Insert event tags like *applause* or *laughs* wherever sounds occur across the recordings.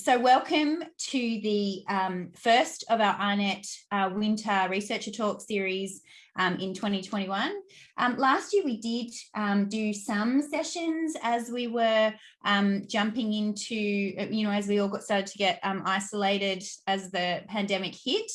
so welcome to the um, first of our AARNet uh, Winter Researcher Talk series um, in 2021. Um, last year we did um, do some sessions as we were um, jumping into, you know, as we all got started to get um, isolated as the pandemic hit.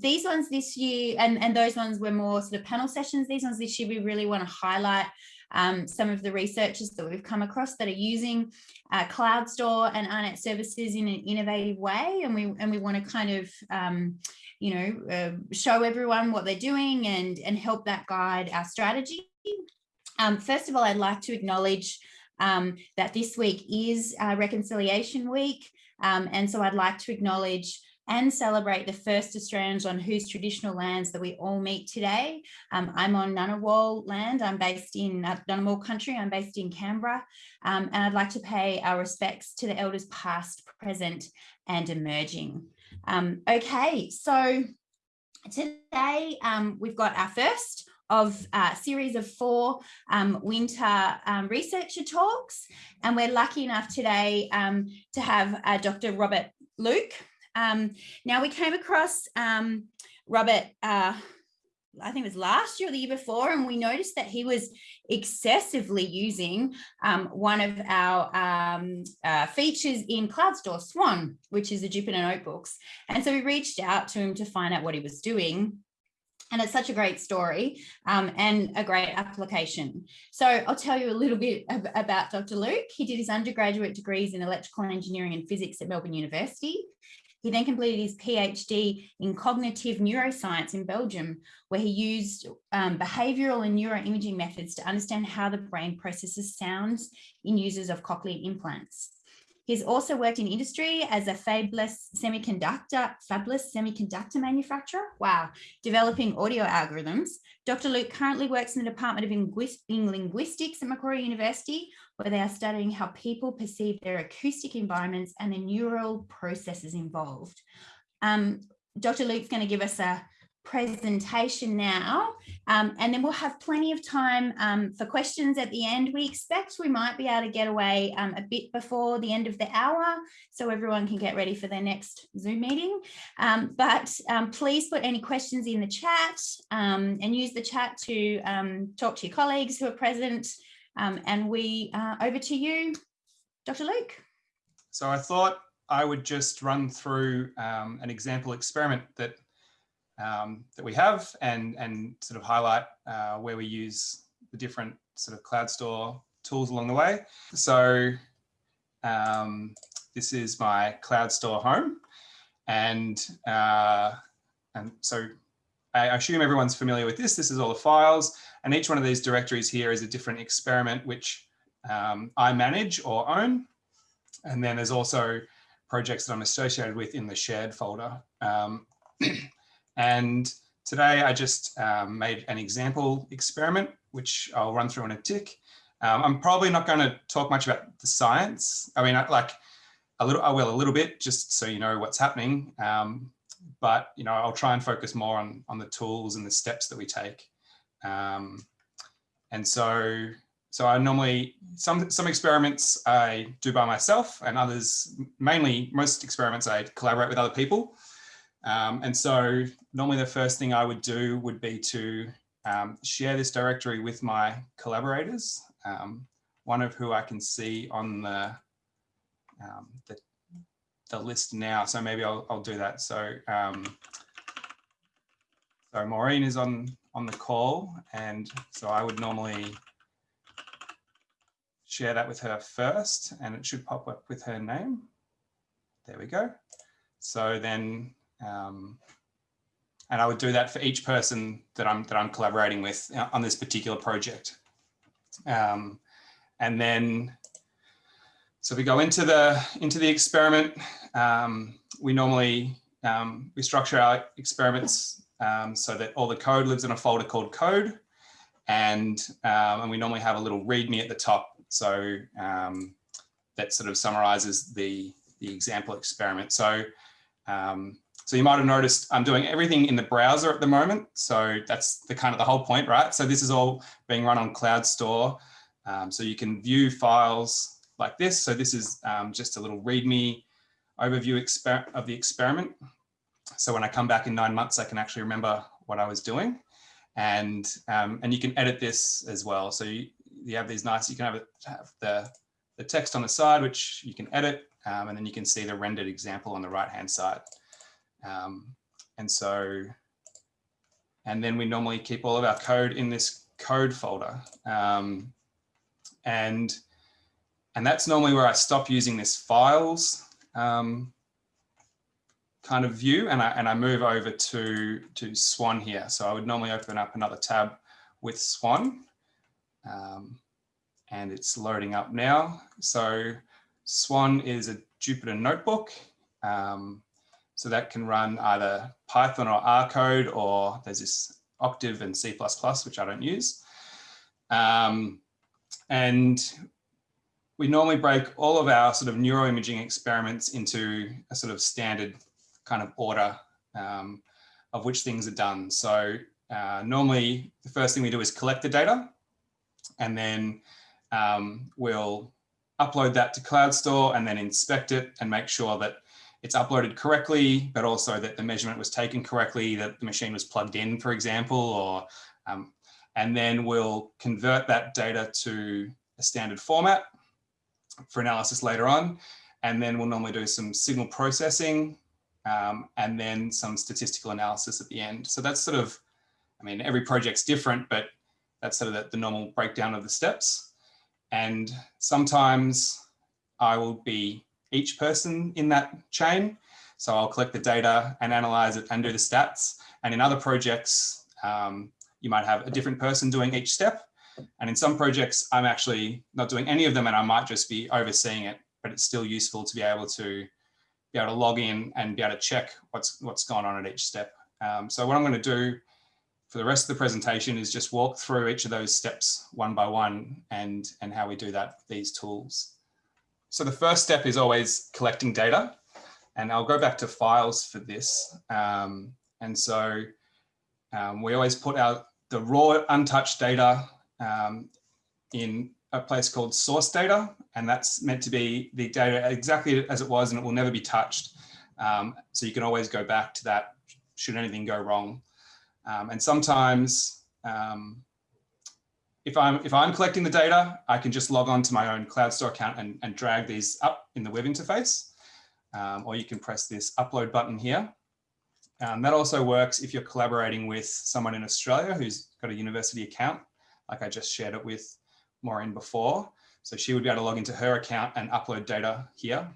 these ones this year, and, and those ones were more sort of panel sessions. These ones this year, we really want to highlight um, some of the researchers that we've come across that are using uh, CloudStor and AARNet services in an innovative way. And we, and we want to kind of, um, you know, uh, show everyone what they're doing and, and help that guide our strategy. Um, first of all, I'd like to acknowledge um, that this week is uh, Reconciliation Week. Um, and so I'd like to acknowledge and celebrate the first Australians on whose traditional lands that we all meet today. Um, I'm on Ngunnawal land. I'm based in uh, Ngunnawal country. I'm based in Canberra. Um, and I'd like to pay our respects to the elders past, present and emerging. Um, okay, so today um, we've got our first of a uh, series of four um, winter um, researcher talks. And we're lucky enough today um, to have uh, Dr. Robert Luke, um, now we came across um, Robert, uh, I think it was last year or the year before, and we noticed that he was excessively using um, one of our um, uh, features in CloudStor Swan, which is the Jupyter Notebooks. And so we reached out to him to find out what he was doing. And it's such a great story um, and a great application. So I'll tell you a little bit ab about Dr. Luke. He did his undergraduate degrees in electrical engineering and physics at Melbourne University. He then completed his PhD in cognitive neuroscience in Belgium, where he used um, behavioral and neuroimaging methods to understand how the brain processes sounds in users of cochlear implants. He's also worked in industry as a fabless semiconductor, fabless semiconductor manufacturer. Wow, developing audio algorithms. Dr. Luke currently works in the Department of Linguistics at Macquarie University, where they are studying how people perceive their acoustic environments and the neural processes involved. Um, Dr. Luke's going to give us a presentation now um, and then we'll have plenty of time um, for questions at the end. We expect we might be able to get away um, a bit before the end of the hour so everyone can get ready for their next Zoom meeting. Um, but um, please put any questions in the chat um, and use the chat to talk to your colleagues who are present. and we uh, over to you, Dr. Luke. So I thought I would just run through an example experiment that um, that we have and, and sort of highlight uh, where we use the different sort of CloudStor tools along the way. So um, this is my CloudStor home. And, uh, and so I assume everyone's familiar with this. This is all the files and each one of these directories here is a different experiment which um, I manage or own. And then there's also projects that I'm associated with in the shared folder. Um, *clears throat* And today I just um, made an example experiment, which I'll run through in a tick. Um, I'm probably not going to talk much about the science. I mean, like a little, I will a little bit, just so you know what's happening. Um, but, you know, I'll try and focus more on, on the tools and the steps that we take. Um, and so, so I normally, some, some experiments I do by myself and others, mainly most experiments I collaborate with other people. Um, and so normally the first thing I would do would be to um, share this directory with my collaborators, um, one of who I can see on the, um, the, the, list now. So maybe I'll, I'll do that. So, um, so Maureen is on, on the call and so I would normally share that with her first and it should pop up with her name. There we go. So then um, and I would do that for each person that I'm that I'm collaborating with uh, on this particular project. Um, and then, so we go into the into the experiment. Um, we normally um, we structure our experiments um, so that all the code lives in a folder called code, and um, and we normally have a little README at the top, so that sort of summarizes the the example experiment. So um, so you might have noticed I'm doing everything in the browser at the moment. So that's the kind of the whole point, right? So this is all being run on CloudStor. Um, so you can view files like this. So this is um, just a little README overview of the experiment. So when I come back in nine months, I can actually remember what I was doing. And, um, and you can edit this as well. So you, you have these nice, you can have, it, have the, the text on the side, which you can edit, um, and then you can see the rendered example on the right-hand side. Um, and so, and then we normally keep all of our code in this code folder. Um, and, and that's normally where I stop using this files um, kind of view and I, and I move over to, to Swan here. So I would normally open up another tab with Swan um, and it's loading up now. So Swan is a Jupyter notebook. Um, so that can run either Python or R code, or there's this Octave and C++, which I don't use. Um, and we normally break all of our sort of neuroimaging experiments into a sort of standard kind of order um, of which things are done. So uh, normally the first thing we do is collect the data and then um, we'll upload that to CloudStor and then inspect it and make sure that it's uploaded correctly, but also that the measurement was taken correctly, that the machine was plugged in, for example, or um, and then we'll convert that data to a standard format for analysis later on. And then we'll normally do some signal processing um, and then some statistical analysis at the end. So that's sort of, I mean, every project's different, but that's sort of the, the normal breakdown of the steps. And sometimes I will be each person in that chain. So I'll collect the data and analyze it and do the stats. And in other projects, um, you might have a different person doing each step. And in some projects, I'm actually not doing any of them and I might just be overseeing it, but it's still useful to be able to be able to log in and be able to check what's what's gone on at each step. Um, so what I'm going to do for the rest of the presentation is just walk through each of those steps one by one and, and how we do that with these tools. So the first step is always collecting data and I'll go back to files for this. Um, and so um, we always put out the raw untouched data um, in a place called source data, and that's meant to be the data exactly as it was and it will never be touched. Um, so you can always go back to that should anything go wrong. Um, and sometimes um, if I'm if I'm collecting the data, I can just log on to my own CloudStor account and, and drag these up in the web interface. Um, or you can press this upload button here. Um, that also works if you're collaborating with someone in Australia who's got a university account, like I just shared it with Maureen before. So she would be able to log into her account and upload data here.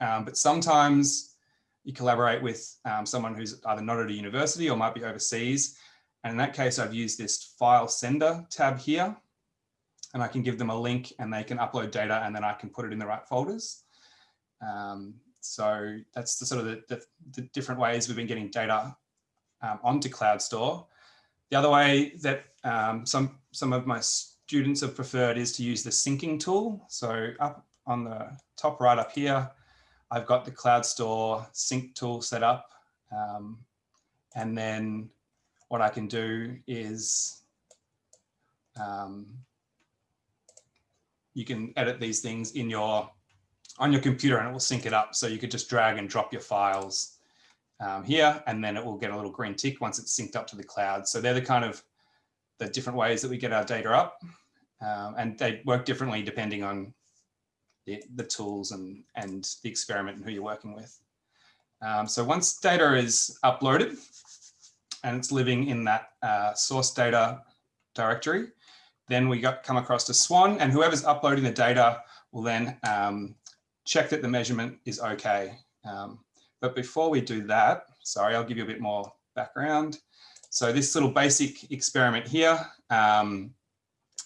Um, but sometimes you collaborate with um, someone who's either not at a university or might be overseas. And in that case, I've used this FileSender tab here and I can give them a link and they can upload data and then I can put it in the right folders. Um, so that's the sort of the, the, the, different ways we've been getting data um, onto CloudStor. The other way that um, some, some of my students have preferred is to use the syncing tool. So up on the top right up here, I've got the CloudStor sync tool set up. Um, and then what I can do is um, you can edit these things in your on your computer and it will sync it up. So you could just drag and drop your files um, here and then it will get a little green tick once it's synced up to the cloud. So they're the kind of the different ways that we get our data up um, and they work differently depending on the, the, tools and, and the experiment and who you're working with. Um, so once data is uploaded and it's living in that uh, source data directory, then we got come across to Swan and whoever's uploading the data will then um, check that the measurement is okay. Um, but before we do that, sorry, I'll give you a bit more background. So this little basic experiment here, um,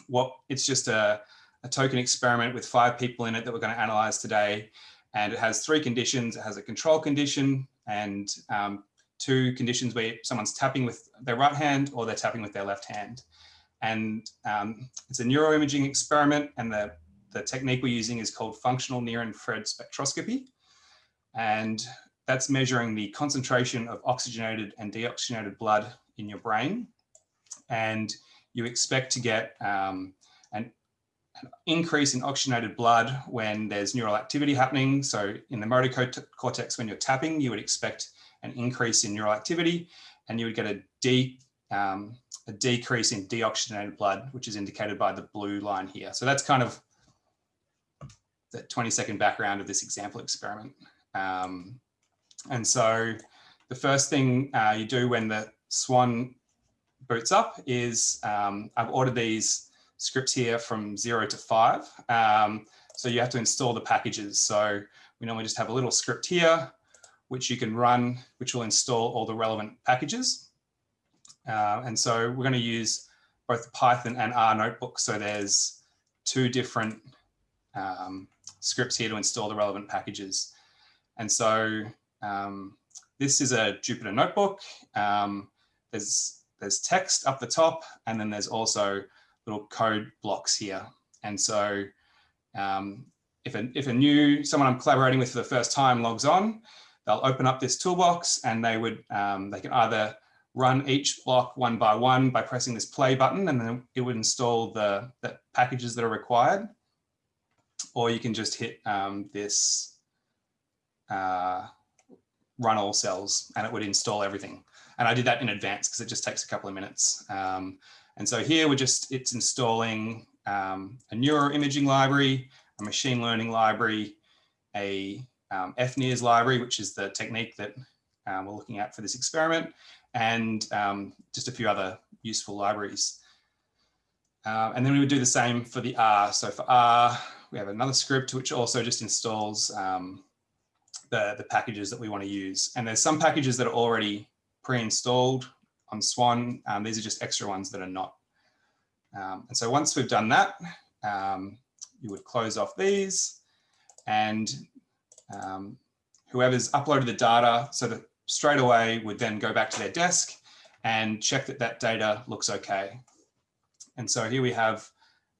what it's just a, a, token experiment with five people in it that we're going to analyze today. And it has three conditions. It has a control condition and um, two conditions where someone's tapping with their right hand or they're tapping with their left hand. And um, it's a neuroimaging experiment and the the technique we're using is called functional near-infrared spectroscopy. And that's measuring the concentration of oxygenated and deoxygenated blood in your brain. And you expect to get um, an, an increase in oxygenated blood when there's neural activity happening. So in the motor cortex, when you're tapping, you would expect an increase in neural activity and you would get a, de, um, a decrease in deoxygenated blood, which is indicated by the blue line here. So that's kind of the 20 second background of this example experiment. Um, and so the first thing uh, you do when the Swan boots up is um, I've ordered these scripts here from zero to five. Um, so you have to install the packages. So we normally just have a little script here, which you can run, which will install all the relevant packages. Uh, and so we're going to use both Python and R notebook. So there's two different um, scripts here to install the relevant packages. And so um, this is a Jupyter notebook. Um, there's, there's text up the top, and then there's also little code blocks here. And so um, if, a, if a new, someone I'm collaborating with for the first time logs on, they'll open up this toolbox and they would, um, they can either run each block one by one by pressing this play button and then it would install the, the packages that are required. Or you can just hit um, this uh, run all cells and it would install everything. And I did that in advance because it just takes a couple of minutes. Um, and so here we're just, it's installing um, a neuroimaging library, a machine learning library, a um, FNIRS library, which is the technique that um, we're looking at for this experiment, and um, just a few other useful libraries. Uh, and then we would do the same for the R. So for R, we have another script which also just installs um, the, the packages that we want to use. And there's some packages that are already pre-installed on Swan. Um, these are just extra ones that are not. Um, and so once we've done that, um, you would close off these and um, whoever's uploaded the data so that straight away would then go back to their desk and check that that data looks okay. And so here we have,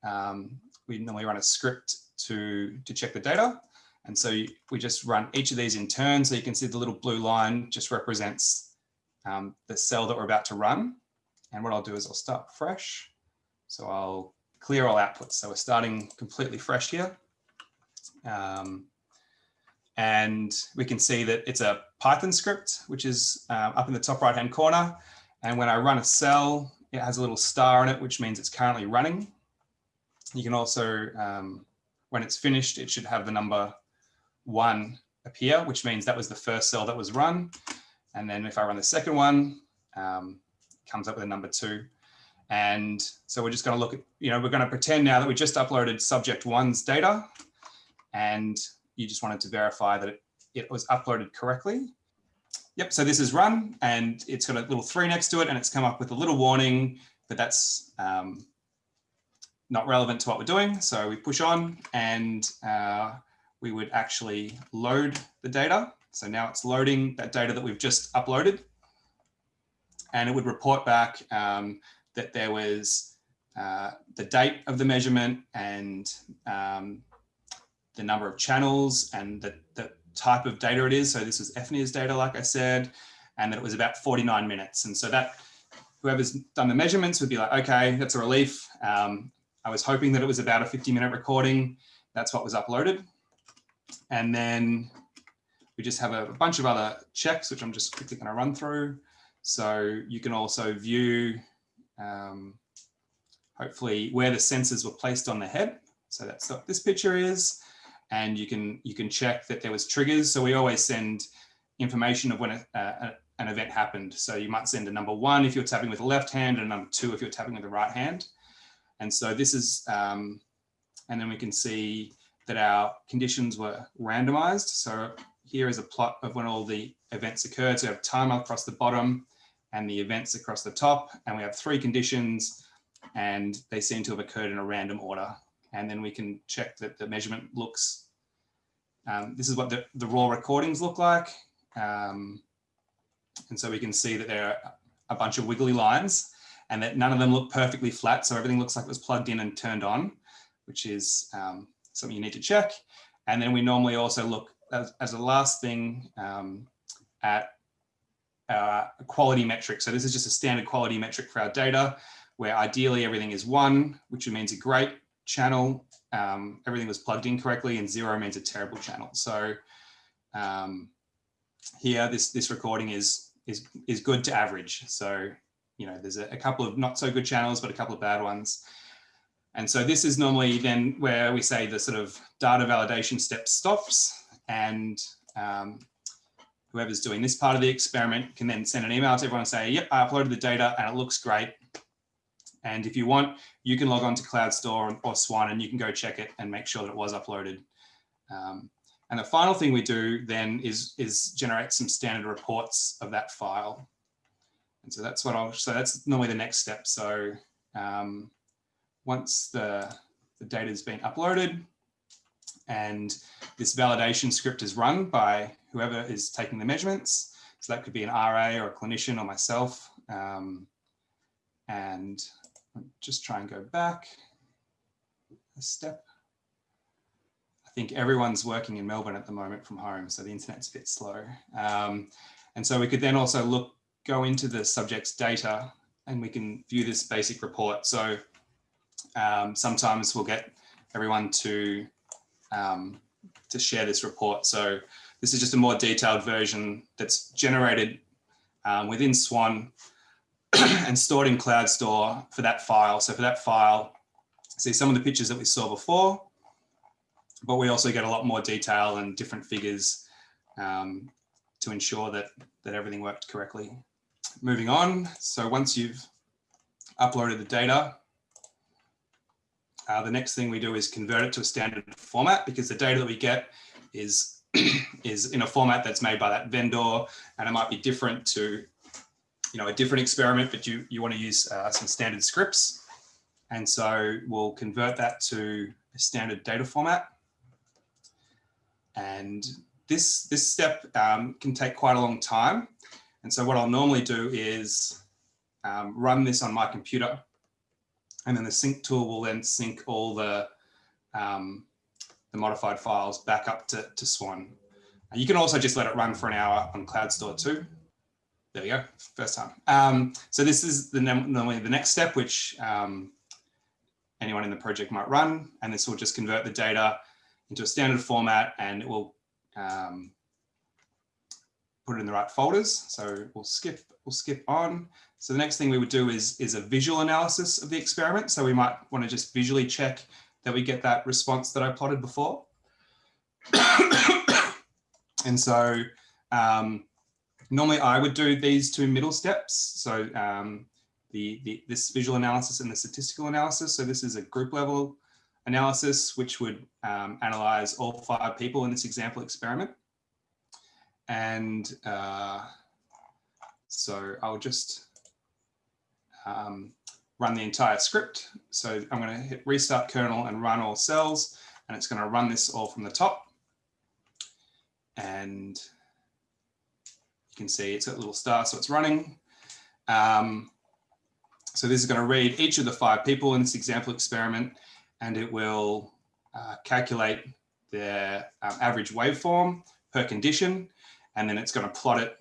um, we normally run a script to, to check the data. And so we just run each of these in turn. So you can see the little blue line just represents um, the cell that we're about to run. And what I'll do is I'll start fresh. So I'll clear all outputs. So we're starting completely fresh here. Um, and we can see that it's a Python script, which is um, up in the top right hand corner. And when I run a cell, it has a little star in it, which means it's currently running. You can also, um, when it's finished, it should have the number one appear, which means that was the first cell that was run. And then if I run the second one, um, comes up with a number two. And so we're just going to look at, you know, we're going to pretend now that we just uploaded subject one's data and you just wanted to verify that it, it was uploaded correctly. Yep, so this is run and it's got a little three next to it and it's come up with a little warning, but that's um, not relevant to what we're doing. So we push on and uh, we would actually load the data. So now it's loading that data that we've just uploaded. And it would report back um, that there was uh, the date of the measurement and um, the number of channels and the, the type of data it is. So this was FNIRS data, like I said, and that it was about 49 minutes. And so that whoever's done the measurements would be like, okay, that's a relief. Um, I was hoping that it was about a 50 minute recording. That's what was uploaded. And then we just have a, bunch of other checks, which I'm just quickly going to run through. So you can also view, um, hopefully, where the sensors were placed on the head. So that's what this picture is. And you can you can check that there was triggers. So we always send information of when a, a, an event happened. So you might send a number one if you're tapping with the left hand and a number two if you're tapping with the right hand. And so this is, um, and then we can see that our conditions were randomized. So here is a plot of when all the events occurred. So we have time across the bottom and the events across the top. And we have three conditions and they seem to have occurred in a random order. And then we can check that the measurement looks, um, this is what the, the, raw recordings look like. Um, and so we can see that there are a bunch of wiggly lines and that none of them look perfectly flat. So everything looks like it was plugged in and turned on, which is um, something you need to check. And then we normally also look as, as a last thing um, at our quality metric. So this is just a standard quality metric for our data where ideally everything is one, which means a great channel, um, everything was plugged in correctly and zero means a terrible channel. So um, here, this, this recording is, is, is good to average. So, you know, there's a, a couple of not so good channels, but a couple of bad ones. And so this is normally then where we say the sort of data validation step stops and um, whoever's doing this part of the experiment can then send an email to everyone and say, yep, I uploaded the data and it looks great. And if you want, you can log on to CloudStor or Swan and you can go check it and make sure that it was uploaded. Um, and the final thing we do then is, is generate some standard reports of that file. And so that's what I'll, so that's normally the next step. So um, once the, the data has been uploaded and this validation script is run by whoever is taking the measurements. So that could be an RA or a clinician or myself. Um, and just try and go back a step. I think everyone's working in Melbourne at the moment from home, so the internet's a bit slow. Um, and so we could then also look, go into the subject's data and we can view this basic report. So um, sometimes we'll get everyone to um, to share this report. So this is just a more detailed version that's generated um, within Swan *clears throat* and stored in CloudStor for that file. So for that file, see some of the pictures that we saw before, but we also get a lot more detail and different figures um, to ensure that, that everything worked correctly. Moving on, so once you've uploaded the data, uh, the next thing we do is convert it to a standard format because the data that we get is, *clears throat* is in a format that's made by that vendor and it might be different to you know, a different experiment, but you, you want to use uh, some standard scripts. And so we'll convert that to a standard data format. And this, this step um, can take quite a long time. And so what I'll normally do is um, run this on my computer and then the sync tool will then sync all the, um, the modified files back up to, to Swan. And you can also just let it run for an hour on CloudStor too. There we go, first time. Um, so this is the the next step, which um, anyone in the project might run, and this will just convert the data into a standard format and it will um, put it in the right folders. So we'll skip, we'll skip on. So the next thing we would do is, is a visual analysis of the experiment. So we might want to just visually check that we get that response that I plotted before. *coughs* and so um, normally I would do these two middle steps. So um, the, the, this visual analysis and the statistical analysis. So this is a group level analysis, which would um, analyze all five people in this example experiment. And uh, so I'll just um, run the entire script. So I'm going to hit restart kernel and run all cells, and it's going to run this all from the top. And can see it's a little star, so it's running. Um, so this is going to read each of the five people in this example experiment, and it will uh, calculate their um, average waveform per condition, and then it's going to plot it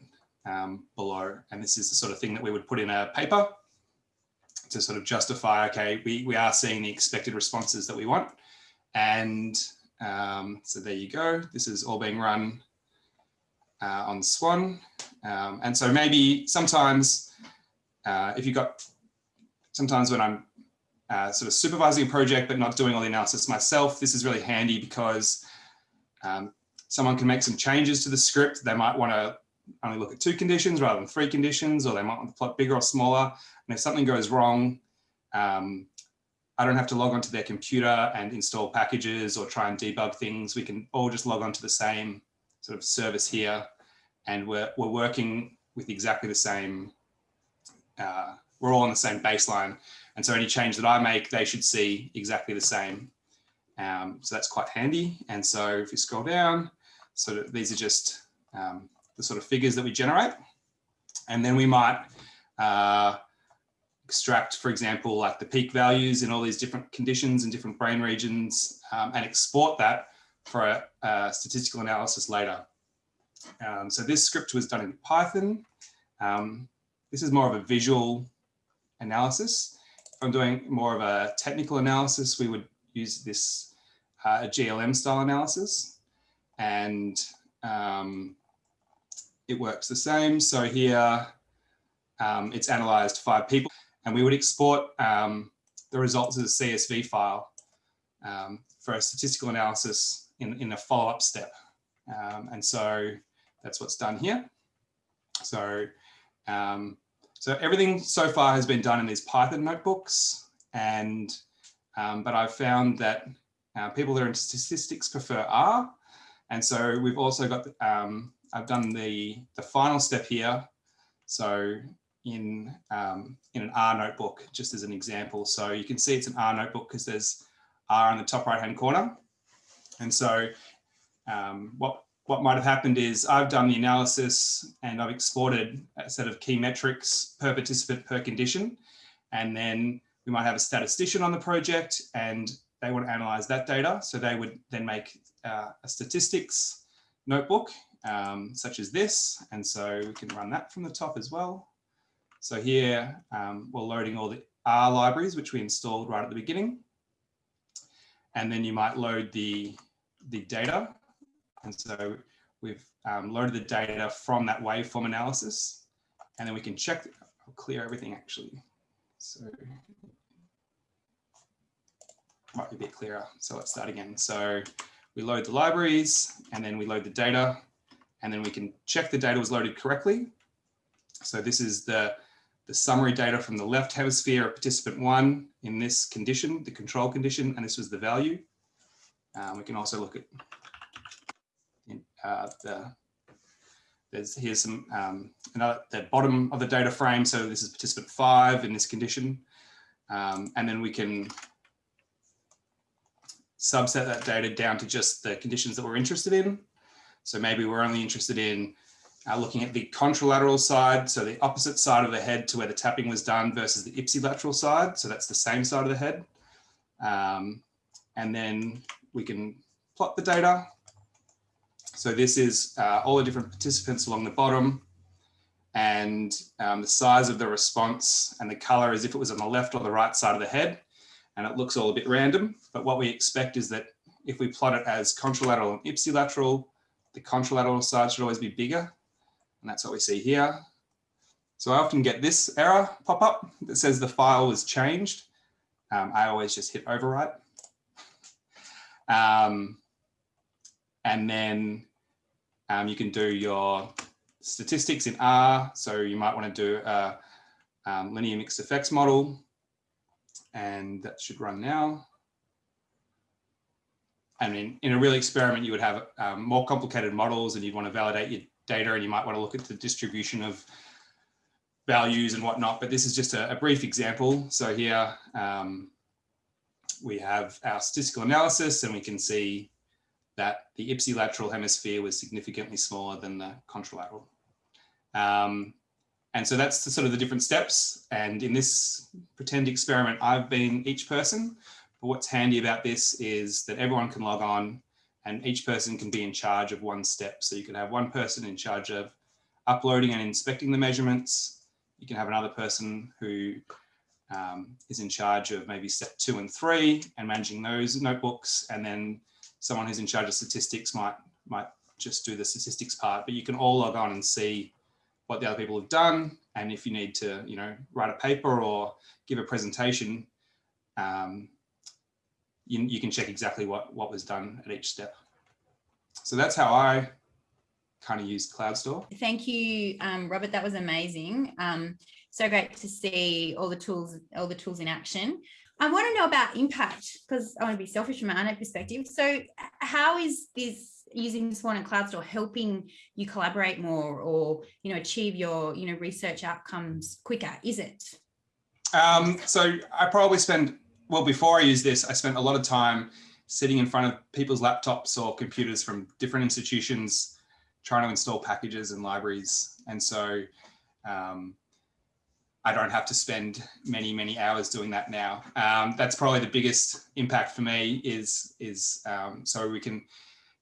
um, below. And this is the sort of thing that we would put in a paper to sort of justify, okay, we, we are seeing the expected responses that we want. And um, so there you go. This is all being run uh, on Swan. Um, and so maybe sometimes uh, if you've got, sometimes when I'm uh, sort of supervising a project but not doing all the analysis myself, this is really handy because um, someone can make some changes to the script. They might want to only look at two conditions rather than three conditions, or they might want to plot bigger or smaller. And if something goes wrong, um, I don't have to log onto their computer and install packages or try and debug things. We can all just log onto the same sort of service here. And we're, we're working with exactly the same, uh, we're all on the same baseline. And so any change that I make, they should see exactly the same. Um, so that's quite handy. And so if you scroll down, so these are just um, the sort of figures that we generate. And then we might uh, extract, for example, like the peak values in all these different conditions and different brain regions um, and export that for a, a statistical analysis later. Um, so this script was done in Python. Um, this is more of a visual analysis. If I'm doing more of a technical analysis, we would use this uh, GLM style analysis and um, it works the same. So here um, it's analyzed five people and we would export um, the results as a CSV file um, for a statistical analysis in, in a follow-up step. Um, and so that's what's done here. So, um, so everything so far has been done in these Python notebooks and um, but I've found that uh, people that are in statistics prefer R. And so we've also got, um, I've done the, the final step here. So in, um, in an R notebook, just as an example. So you can see it's an R notebook because there's R in the top right hand corner. And so um, what, what might have happened is I've done the analysis and I've exported a set of key metrics per participant per condition. And then we might have a statistician on the project and they want to analyze that data. So they would then make uh, a statistics notebook um, such as this. And so we can run that from the top as well. So here um, we're loading all the R libraries, which we installed right at the beginning. And then you might load the, the data. And so we've um, loaded the data from that waveform analysis. And then we can check, I'll clear everything actually. So might be a bit clearer. So let's start again. So we load the libraries and then we load the data and then we can check the data was loaded correctly. So this is the, the summary data from the left hemisphere of participant one in this condition, the control condition, and this was the value. Um, we can also look at uh, the, there's here's some um, another the bottom of the data frame. So this is participant five in this condition. Um, and then we can subset that data down to just the conditions that we're interested in. So maybe we're only interested in uh, looking at the contralateral side, so the opposite side of the head to where the tapping was done versus the ipsilateral side. So that's the same side of the head. Um, and then we can plot the data. So this is uh, all the different participants along the bottom and um, the size of the response and the color as if it was on the left or the right side of the head and it looks all a bit random. But what we expect is that if we plot it as contralateral and ipsilateral, the contralateral side should always be bigger. And that's what we see here. So I often get this error pop up that says the file was changed. Um, I always just hit overwrite. Um, and then um, you can do your statistics in R. So you might want to do a um, linear mixed effects model and that should run now. I mean, in a real experiment, you would have um, more complicated models and you'd want to validate your data and you might want to look at the distribution of values and whatnot, but this is just a, a brief example. So here um, we have our statistical analysis and we can see that the ipsilateral hemisphere was significantly smaller than the contralateral. Um, and so that's the, sort of the different steps. And in this pretend experiment, I've been each person. But what's handy about this is that everyone can log on and each person can be in charge of one step. So you can have one person in charge of uploading and inspecting the measurements. You can have another person who um, is in charge of maybe step two and three and managing those notebooks. And then someone who's in charge of statistics might, might just do the statistics part, but you can all log on and see what the other people have done. And if you need to, you know, write a paper or give a presentation, um, you, you can check exactly what, what was done at each step. So that's how I kind of use CloudStor. Thank you, um, Robert. That was amazing. Um, so great to see all the tools, all the tools in action. I want to know about impact because I want to be selfish from my own perspective. So how is this using Swan and CloudStor helping you collaborate more or, you know, achieve your, you know, research outcomes quicker, is it? Um, so I probably spend, well, before I use this, I spent a lot of time sitting in front of people's laptops or computers from different institutions, trying to install packages and libraries. And so um, I don't have to spend many, many hours doing that now. Um, that's probably the biggest impact for me is, is um, so we can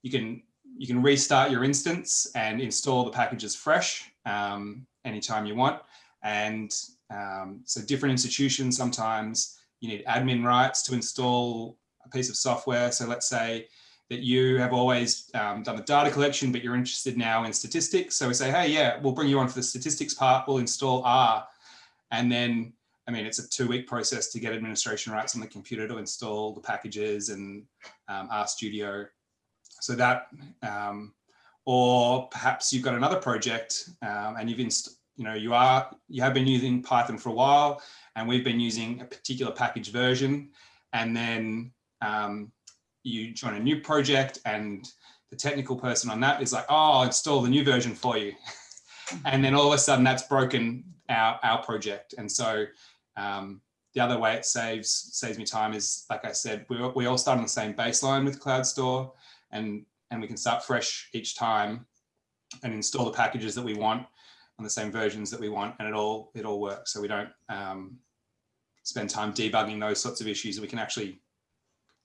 you can you can restart your instance and install the packages fresh um, anytime you want. And um, so different institutions, sometimes you need admin rights to install a piece of software. So let's say that you have always um, done the data collection, but you're interested now in statistics. So we say, hey, yeah, we'll bring you on for the statistics part. We'll install R. And then, I mean, it's a two week process to get administration rights on the computer to install the packages and um, RStudio. So that, um, or perhaps you've got another project um, and you've, inst you know, you are, you have been using Python for a while and we've been using a particular package version. And then um, you join a new project and the technical person on that is like, oh, I'll install the new version for you. *laughs* and then all of a sudden that's broken our, our project. And so um, the other way it saves saves me time is, like I said, we, we all start on the same baseline with CloudStor and, and we can start fresh each time and install the packages that we want on the same versions that we want and it all it all works. So we don't um, spend time debugging those sorts of issues. We can actually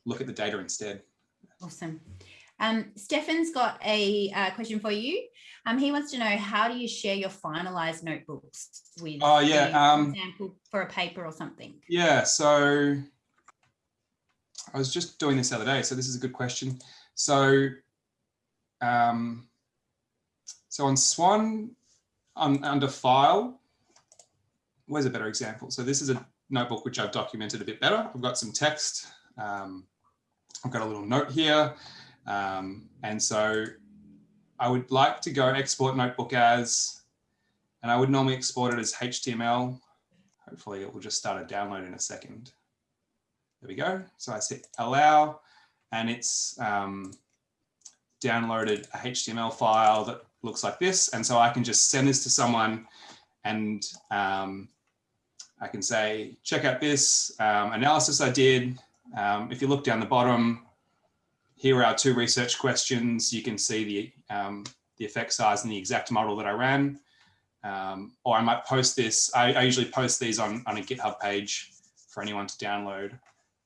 look at the data instead. Awesome. Um, Stefan's got a uh, question for you. Um, he wants to know how do you share your finalized notebooks with oh yeah um, example for a paper or something yeah so I was just doing this the other day so this is a good question so um, so on Swan on under file where's a better example so this is a notebook which I've documented a bit better I've got some text um, I've got a little note here. Um, and so I would like to go export notebook as, and I would normally export it as HTML. Hopefully it will just start a download in a second. There we go. So I say allow and it's um, downloaded a HTML file that looks like this. And so I can just send this to someone and um, I can say, check out this um, analysis I did. Um, if you look down the bottom, here are our two research questions. You can see the, um, the effect size and the exact model that I ran. Um, or I might post this. I, I, usually post these on, on a GitHub page for anyone to download.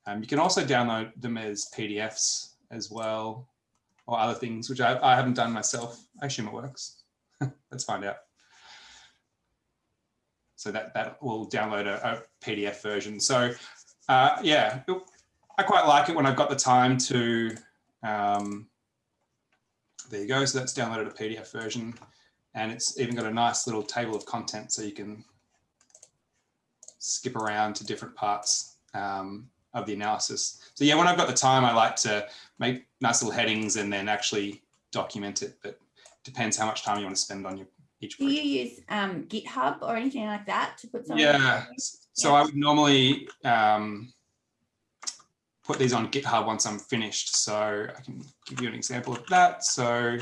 Um, you can also download them as PDFs as well, or other things, which I, I haven't done myself. I assume it works. *laughs* Let's find out. So that, that will download a, a PDF version. So uh, yeah, I quite like it when I've got the time to, um, there you go. So that's downloaded a PDF version and it's even got a nice little table of content so you can skip around to different parts um, of the analysis. So yeah, when I've got the time, I like to make nice little headings and then actually document it, but depends how much time you want to spend on your each project. Do you use um, GitHub or anything like that to put something? Yeah, so yeah. I would normally um, put these on GitHub once I'm finished. So I can give you an example of that. So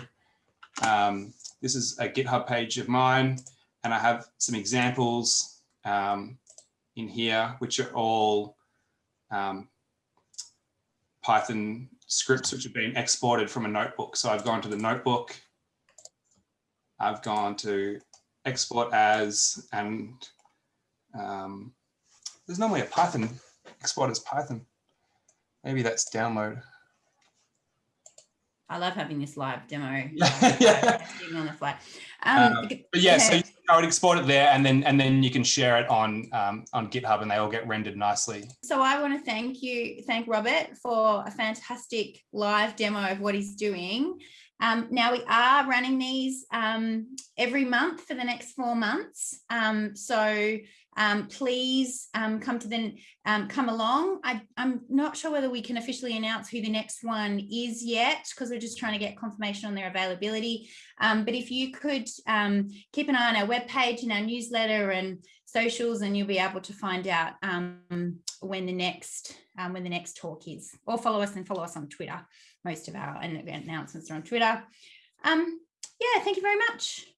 um, this is a GitHub page of mine, and I have some examples um, in here, which are all um, Python scripts which have been exported from a notebook. So I've gone to the notebook, I've gone to export as, and um, there's normally a Python, export as Python. Maybe that's download. I love having this live demo. *laughs* yeah. on the fly. Um, um, but yeah, so I would export it there, and then and then you can share it on um, on GitHub, and they all get rendered nicely. So I want to thank you, thank Robert for a fantastic live demo of what he's doing. Um, now we are running these um, every month for the next four months. Um, so um, please um, come to the um, come along. I, am not sure whether we can officially announce who the next one is yet because we're just trying to get confirmation on their availability. Um, but if you could um, keep an eye on our webpage and our newsletter and socials, and you'll be able to find out um, when the next when the next talk is. Or follow us and follow us on Twitter. Most of our announcements are on Twitter. yeah, thank you very much.